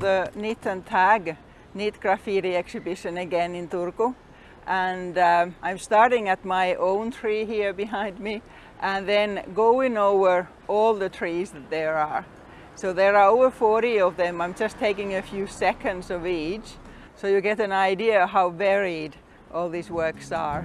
the Knit and Tag Knit Graffiti exhibition again in Turku. And um, I'm starting at my own tree here behind me and then going over all the trees that there are. So there are over 40 of them. I'm just taking a few seconds of each so you get an idea how varied all these works are.